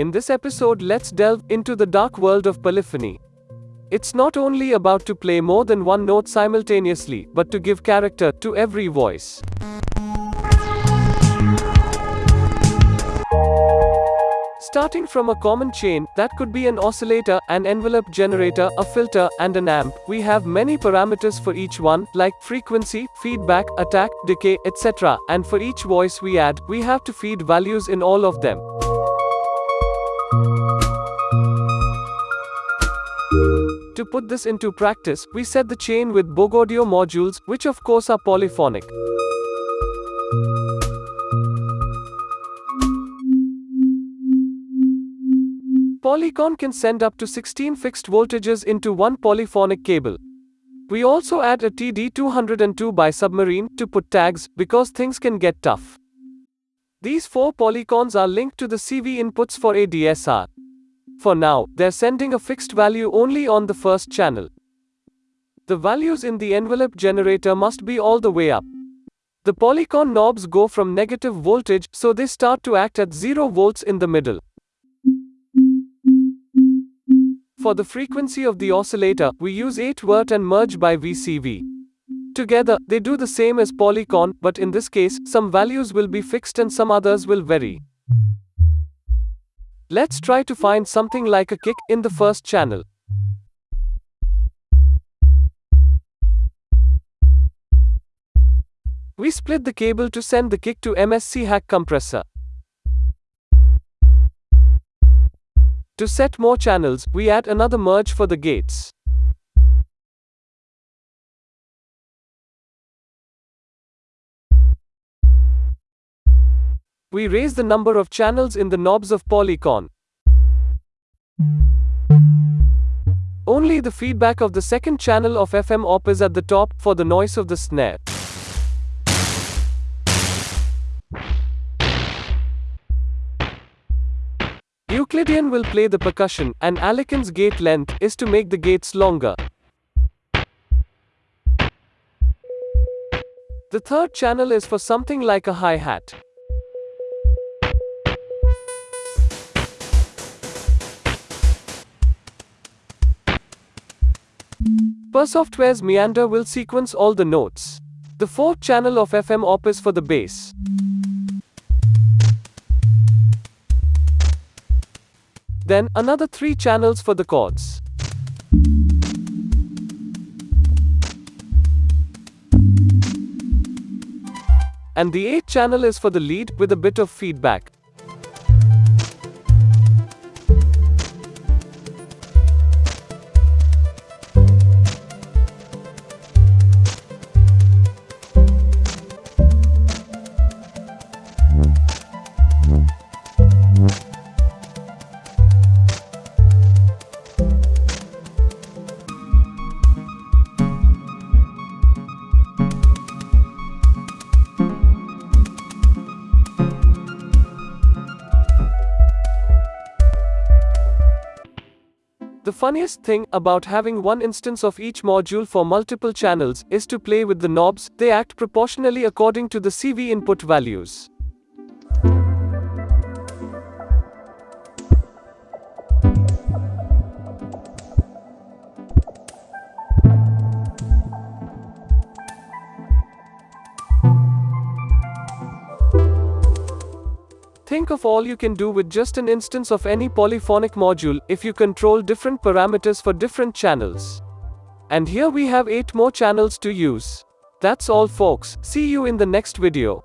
In this episode, let's delve into the dark world of polyphony. It's not only about to play more than one note simultaneously, but to give character to every voice. Starting from a common chain, that could be an oscillator, an envelope generator, a filter, and an amp, we have many parameters for each one, like frequency, feedback, attack, decay, etc. And for each voice we add, we have to feed values in all of them. To put this into practice, we set the chain with Bogaudio modules, which of course are polyphonic. Polycon can send up to 16 fixed voltages into one polyphonic cable. We also add a TD202 by submarine to put tags because things can get tough. These four polycons are linked to the CV inputs for ADSR. For now, they're sending a fixed value only on the first channel. The values in the envelope generator must be all the way up. The polycon knobs go from negative voltage, so they start to act at 0 volts in the middle. For the frequency of the oscillator, we use 8 Vert and merge by VCV. Together, they do the same as Polycon, but in this case, some values will be fixed and some others will vary. Let's try to find something like a kick in the first channel. We split the cable to send the kick to mscHack compressor. To set more channels, we add another merge for the gates. We raise the number of channels in the knobs of Polycon. Only the feedback of the second channel of FM op is at the top for the noise of the snare. Euclidean will play the percussion, and Alekin's gate length is to make the gates longer. The third channel is for something like a hi-hat. Per software's meander will sequence all the notes. The fourth channel of FM op is for the bass. Then, another three channels for the chords. And the eighth channel is for the lead, with a bit of feedback. The funniest thing about having one instance of each module for multiple channels is to play with the knobs, they act proportionally according to the CV input values. Think of all you can do with just an instance of any polyphonic module if you control different parameters for different channels. And here we have 8 more channels to use. That's all folks, see you in the next video.